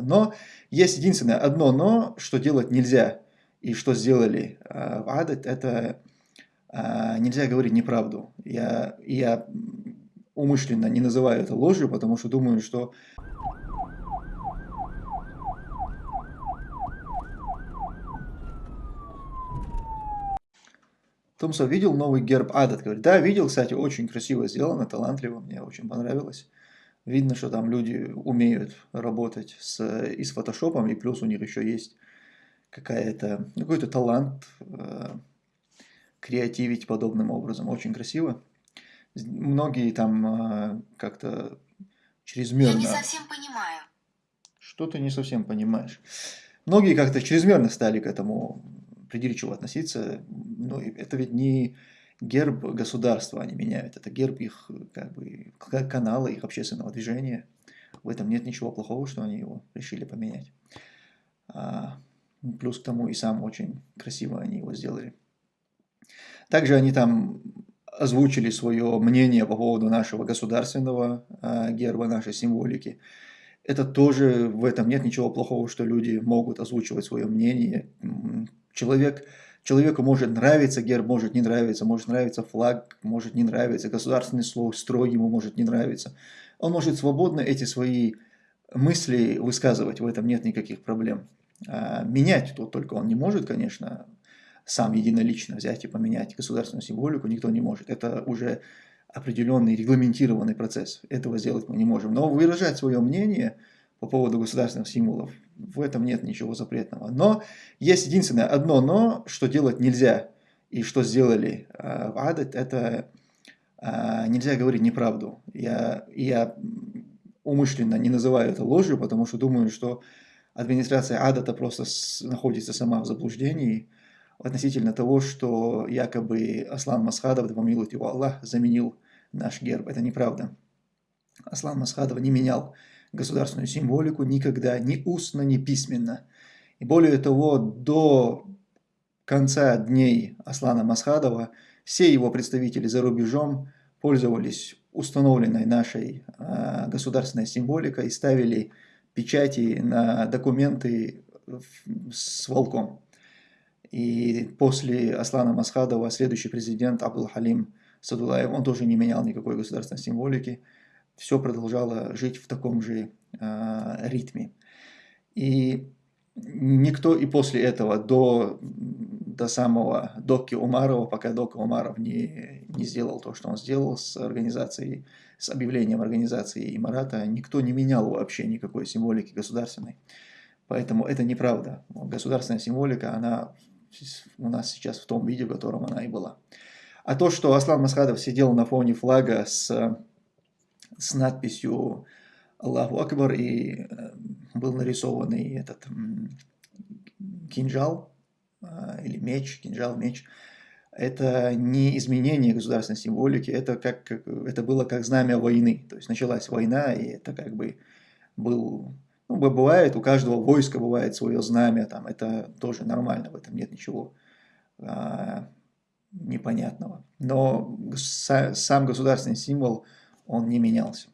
Но есть единственное одно но, что делать нельзя, и что сделали э, в Адат, это э, нельзя говорить неправду. Я, я умышленно не называю это ложью, потому что думаю, что Томсов видел новый герб Адат? Говорит, да, видел, кстати, очень красиво сделано, талантливо, мне очень понравилось. Видно, что там люди умеют работать с, и с фотошопом, и плюс у них еще есть какая-то, ну, какой-то талант э, креативить подобным образом. Очень красиво. Многие там э, как-то чрезмерно... Я не совсем понимаю. Что ты не совсем понимаешь? Многие как-то чрезмерно стали к этому придирчиво относиться. Ну, это ведь не герб государства они меняют, это герб их как бы, канала, их общественного движения. В этом нет ничего плохого, что они его решили поменять. А, плюс к тому и сам очень красиво они его сделали. Также они там озвучили свое мнение по поводу нашего государственного а, герба, нашей символики. Это тоже, в этом нет ничего плохого, что люди могут озвучивать свое мнение. Человек, человеку может нравиться герб, может не нравиться, может нравиться флаг, может не нравиться, государственный слой, строй ему может не нравиться. Он может свободно эти свои мысли высказывать, в этом нет никаких проблем. А менять то только он не может, конечно, сам единолично взять и поменять государственную символику никто не может. Это уже определенный регламентированный процесс. Этого сделать мы не можем. Но выражать свое мнение по поводу государственных символов, в этом нет ничего запретного. Но есть единственное одно но, что делать нельзя. И что сделали э, в Адат, это э, нельзя говорить неправду. Я, я умышленно не называю это ложью, потому что думаю, что администрация Адата просто находится сама в заблуждении относительно того, что якобы Аслан Масхадов, да помилует его Аллах, заменил наш герб. Это неправда. Аслан Масхадов не менял государственную символику никогда, ни устно, ни письменно. И более того, до конца дней Аслана Масхадова все его представители за рубежом пользовались установленной нашей э, государственной символикой и ставили печати на документы с волком. И после Аслана Масхадова следующий президент Абдул Халим Садулаев, он тоже не менял никакой государственной символики. Все продолжало жить в таком же э, ритме. И никто и после этого, до, до самого Доки Умарова, пока Дока Умаров не, не сделал то, что он сделал с организацией, с объявлением организации Имарата, никто не менял вообще никакой символики государственной. Поэтому это неправда. Государственная символика, она у нас сейчас в том виде, в котором она и была. А то, что Аслан Масхадов сидел на фоне флага с, с надписью Аллаху Акбар и э, был нарисованный этот кинжал э, или меч, кинжал, меч, это не изменение государственной символики, это, как, это было как знамя войны. То есть началась война, и это как бы был ну, бывает, у каждого войска бывает свое знамя, там, это тоже нормально, в этом нет ничего а, непонятного. Но сам государственный символ, он не менялся.